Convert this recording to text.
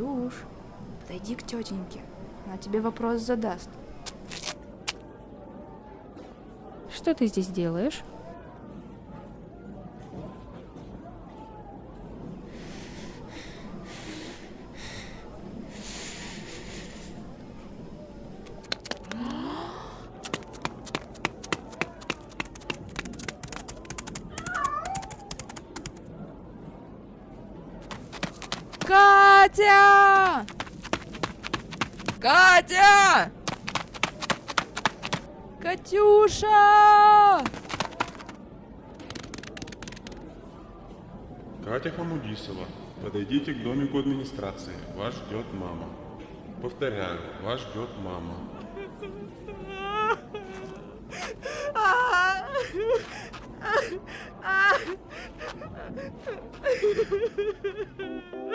Катюш, подойди к тетеньке. Она тебе вопрос задаст. Что ты здесь делаешь? Катя! Катя! Катюша! Катя Хамудисова, подойдите к домику администрации. Вас ждет мама. Повторяю, вас ждет мама. Ha ha ha!